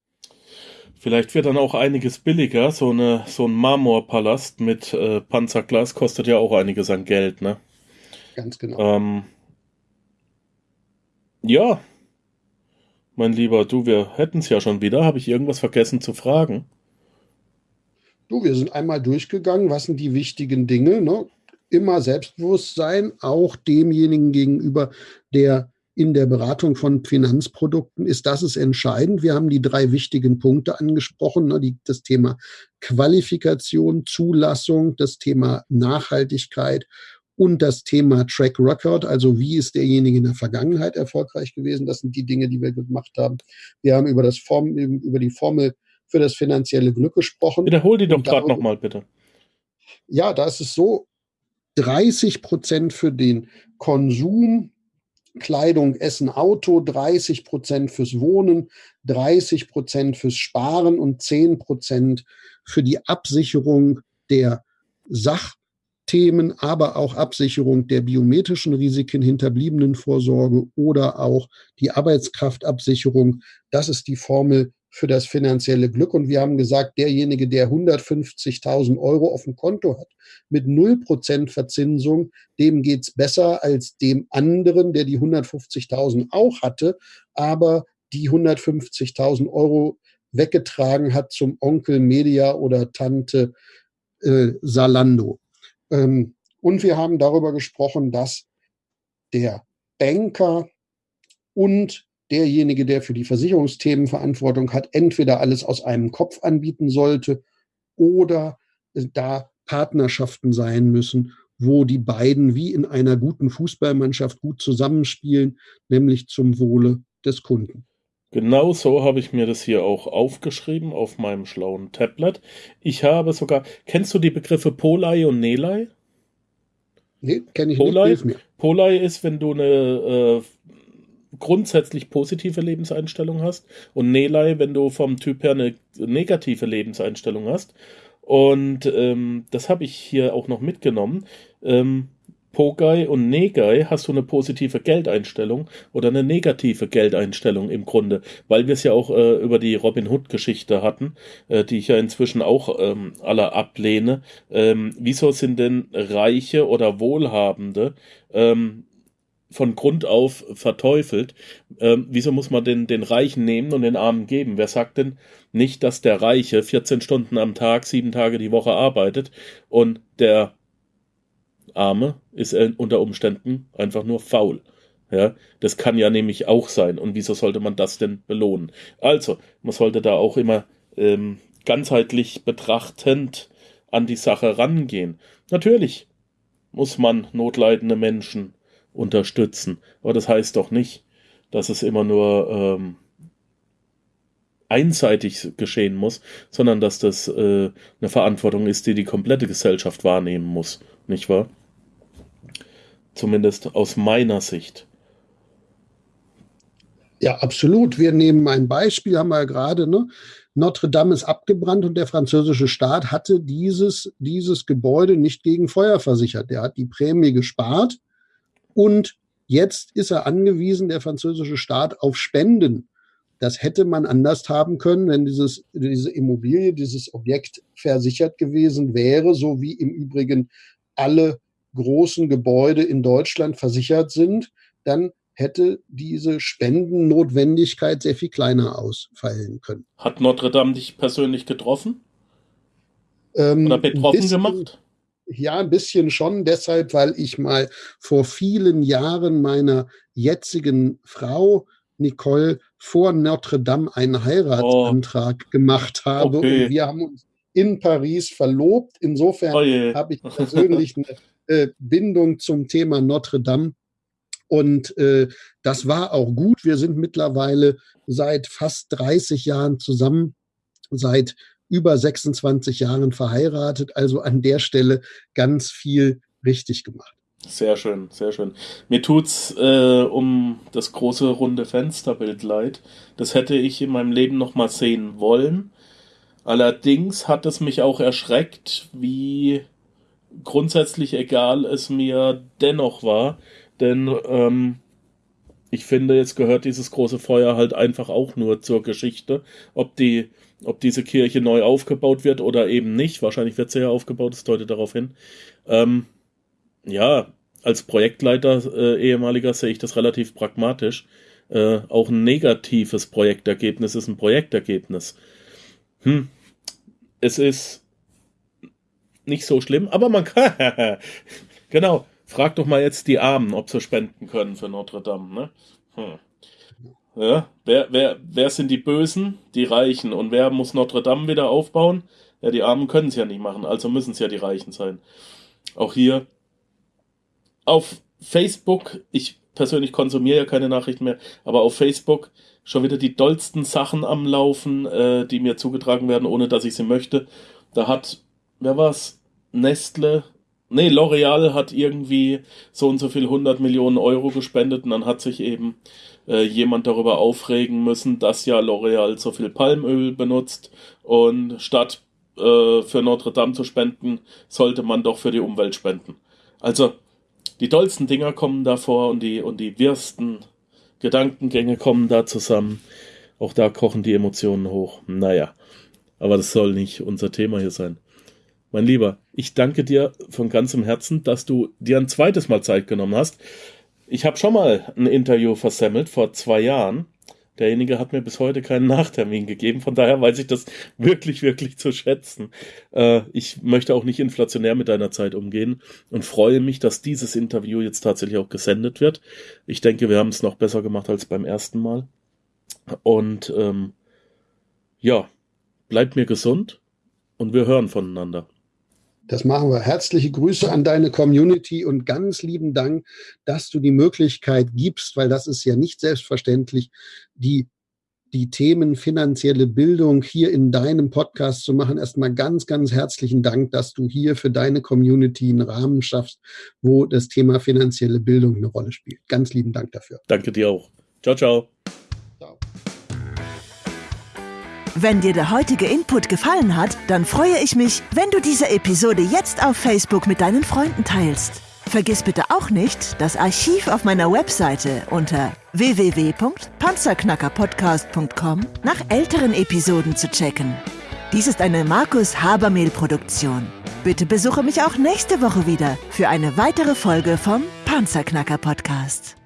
Vielleicht wird dann auch einiges billiger. So, eine, so ein Marmorpalast mit äh, Panzerglas kostet ja auch einiges an Geld, ne? Ganz genau. Ähm, ja, mein Lieber, du, wir hätten es ja schon wieder. Habe ich irgendwas vergessen zu fragen? Du, wir sind einmal durchgegangen. Was sind die wichtigen Dinge? Ne? Immer Selbstbewusstsein, auch demjenigen gegenüber, der in der Beratung von Finanzprodukten ist. Das ist entscheidend. Wir haben die drei wichtigen Punkte angesprochen. Ne? Die, das Thema Qualifikation, Zulassung, das Thema Nachhaltigkeit und das Thema Track Record, also wie ist derjenige in der Vergangenheit erfolgreich gewesen. Das sind die Dinge, die wir gemacht haben. Wir haben über, das Form, über die Formel für das finanzielle Glück gesprochen. Wiederhol die doch gerade nochmal, bitte. Ja, da ist es so, 30 Prozent für den Konsum Kleidung, Essen, Auto, 30 Prozent fürs Wohnen, 30 Prozent fürs Sparen und 10 Prozent für die Absicherung der Sachthemen, aber auch Absicherung der biometrischen Risiken, Hinterbliebenenvorsorge oder auch die Arbeitskraftabsicherung. Das ist die Formel für das finanzielle Glück. Und wir haben gesagt, derjenige, der 150.000 Euro auf dem Konto hat, mit 0% Verzinsung, dem geht's besser als dem anderen, der die 150.000 auch hatte, aber die 150.000 Euro weggetragen hat zum Onkel Media oder Tante äh, Salando. Ähm, und wir haben darüber gesprochen, dass der Banker und derjenige, der für die Versicherungsthemen Verantwortung hat, entweder alles aus einem Kopf anbieten sollte oder da Partnerschaften sein müssen, wo die beiden wie in einer guten Fußballmannschaft gut zusammenspielen, nämlich zum Wohle des Kunden. Genau so habe ich mir das hier auch aufgeschrieben auf meinem schlauen Tablet. Ich habe sogar, kennst du die Begriffe Polei und Nelei? Nee, kenne ich Polei, nicht. Polei ist, wenn du eine äh, grundsätzlich positive Lebenseinstellung hast und Nelei, wenn du vom Typ her eine negative Lebenseinstellung hast. Und ähm, das habe ich hier auch noch mitgenommen. Ähm, Pogai und Negai hast du eine positive Geldeinstellung oder eine negative Geldeinstellung im Grunde, weil wir es ja auch äh, über die Robin Hood Geschichte hatten, äh, die ich ja inzwischen auch ähm, alle ablehne. Ähm, wieso sind denn Reiche oder Wohlhabende ähm, von Grund auf verteufelt. Ähm, wieso muss man den, den Reichen nehmen und den Armen geben? Wer sagt denn nicht, dass der Reiche 14 Stunden am Tag, sieben Tage die Woche arbeitet und der Arme ist unter Umständen einfach nur faul? Ja, das kann ja nämlich auch sein. Und wieso sollte man das denn belohnen? Also, man sollte da auch immer ähm, ganzheitlich betrachtend an die Sache rangehen. Natürlich muss man notleidende Menschen unterstützen. Aber das heißt doch nicht, dass es immer nur ähm, einseitig geschehen muss, sondern dass das äh, eine Verantwortung ist, die die komplette Gesellschaft wahrnehmen muss, nicht wahr? Zumindest aus meiner Sicht. Ja, absolut. Wir nehmen ein Beispiel, haben wir ja gerade, ne? Notre Dame ist abgebrannt und der französische Staat hatte dieses, dieses Gebäude nicht gegen Feuer versichert. Der hat die Prämie gespart und jetzt ist er angewiesen, der französische Staat, auf Spenden. Das hätte man anders haben können, wenn dieses, diese Immobilie, dieses Objekt versichert gewesen wäre, so wie im Übrigen alle großen Gebäude in Deutschland versichert sind, dann hätte diese Spendennotwendigkeit sehr viel kleiner ausfallen können. Hat Notre Dame dich persönlich getroffen? Ähm, Oder betroffen gemacht? Ja, ein bisschen schon deshalb, weil ich mal vor vielen Jahren meiner jetzigen Frau Nicole vor Notre Dame einen Heiratsantrag oh. gemacht habe okay. und wir haben uns in Paris verlobt. Insofern oh habe ich persönlich [LAUGHS] eine äh, Bindung zum Thema Notre Dame. Und äh, das war auch gut. Wir sind mittlerweile seit fast 30 Jahren zusammen, seit über 26 Jahren verheiratet, also an der Stelle ganz viel richtig gemacht. Sehr schön, sehr schön. Mir tut's äh, um das große runde Fensterbild leid. Das hätte ich in meinem Leben noch mal sehen wollen. Allerdings hat es mich auch erschreckt, wie grundsätzlich egal es mir dennoch war, denn ähm, ich finde, jetzt gehört dieses große Feuer halt einfach auch nur zur Geschichte. Ob die ob diese Kirche neu aufgebaut wird oder eben nicht. Wahrscheinlich wird sie ja aufgebaut, das deutet darauf hin. Ähm, ja, als Projektleiter äh, ehemaliger sehe ich das relativ pragmatisch. Äh, auch ein negatives Projektergebnis ist ein Projektergebnis. Hm. Es ist nicht so schlimm, aber man kann. [LAUGHS] genau. Frag doch mal jetzt die Armen, ob sie spenden können für Notre Dame. Ne? Hm. Ja, wer, wer, wer sind die Bösen? Die Reichen. Und wer muss Notre Dame wieder aufbauen? Ja, die Armen können es ja nicht machen, also müssen es ja die Reichen sein. Auch hier auf Facebook, ich persönlich konsumiere ja keine Nachrichten mehr, aber auf Facebook schon wieder die dollsten Sachen am Laufen, äh, die mir zugetragen werden, ohne dass ich sie möchte. Da hat, wer war's? Nestle Nee, L'Oreal hat irgendwie so und so viel 100 Millionen Euro gespendet und dann hat sich eben äh, jemand darüber aufregen müssen, dass ja L'Oreal so viel Palmöl benutzt und statt äh, für Notre Dame zu spenden, sollte man doch für die Umwelt spenden. Also die tollsten Dinger kommen da vor und die, und die wirsten Gedankengänge kommen da zusammen. Auch da kochen die Emotionen hoch. Naja, aber das soll nicht unser Thema hier sein. Mein Lieber, ich danke dir von ganzem Herzen, dass du dir ein zweites Mal Zeit genommen hast. Ich habe schon mal ein Interview versemmelt vor zwei Jahren. Derjenige hat mir bis heute keinen Nachtermin gegeben, von daher weiß ich das wirklich, wirklich zu schätzen. Äh, ich möchte auch nicht inflationär mit deiner Zeit umgehen und freue mich, dass dieses Interview jetzt tatsächlich auch gesendet wird. Ich denke, wir haben es noch besser gemacht als beim ersten Mal. Und ähm, ja, bleibt mir gesund und wir hören voneinander. Das machen wir. Herzliche Grüße an deine Community und ganz lieben Dank, dass du die Möglichkeit gibst, weil das ist ja nicht selbstverständlich, die, die Themen finanzielle Bildung hier in deinem Podcast zu machen. Erstmal ganz, ganz herzlichen Dank, dass du hier für deine Community einen Rahmen schaffst, wo das Thema finanzielle Bildung eine Rolle spielt. Ganz lieben Dank dafür. Danke dir auch. Ciao, ciao. Wenn dir der heutige Input gefallen hat, dann freue ich mich, wenn du diese Episode jetzt auf Facebook mit deinen Freunden teilst. Vergiss bitte auch nicht, das Archiv auf meiner Webseite unter www.panzerknackerpodcast.com nach älteren Episoden zu checken. Dies ist eine Markus Habermehl Produktion. Bitte besuche mich auch nächste Woche wieder für eine weitere Folge vom Panzerknacker Podcast.